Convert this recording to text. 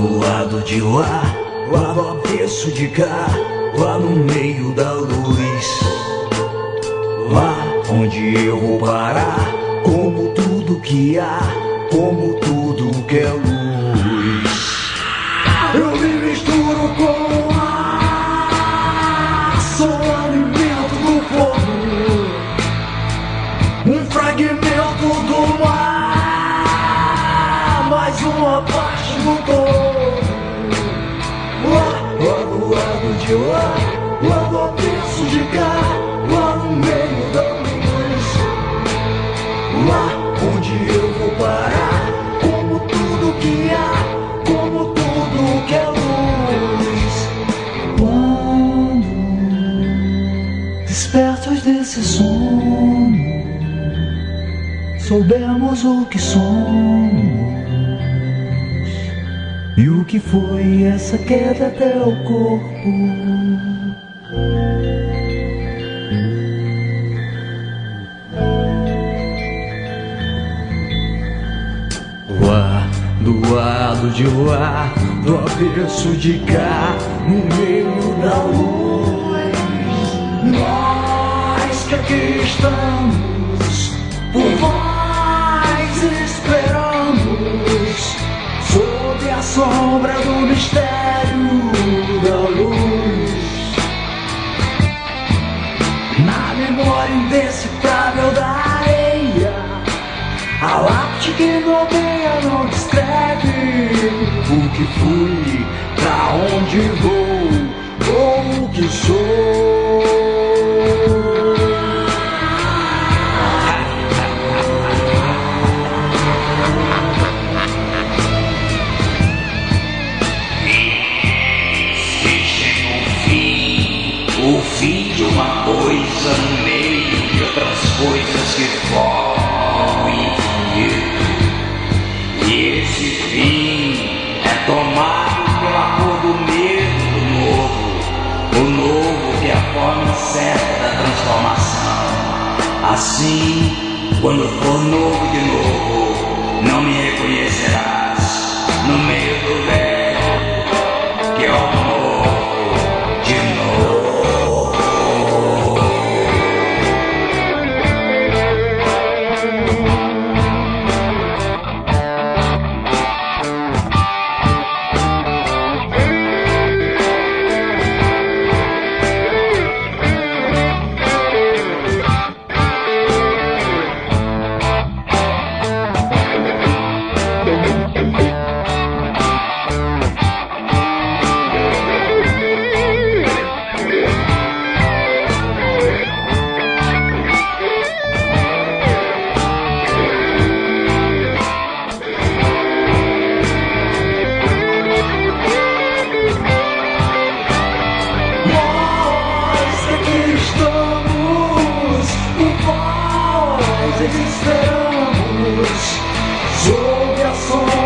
lado de lá, lá do avesso de cá, lá no meio da luz. Lá onde eu vou parar, como tudo que há, como tudo que é luz. Lado de lá, lá do avesso de cá, lá no meio da luz. Lá onde eu vou parar, como tudo que há, como tudo que é luz. Quando despertos desse sono, soubemos o que somos. E o que foi essa queda até o corpo? Lá, do lado de lá, do avesso de cá, no meio da luz. Nós que aqui estamos, por vós sombra do mistério da luz. Na memória indecifrável da areia, a lápide que nomeia não descreve o que fui, pra onde vou, ou o que sou. Coisas que formam o infinito. E esse fim é tomado pela cor do medo do novo, o novo que é a forma certa da transformação. Assim, quando for novo de novo, não me reconhecerás for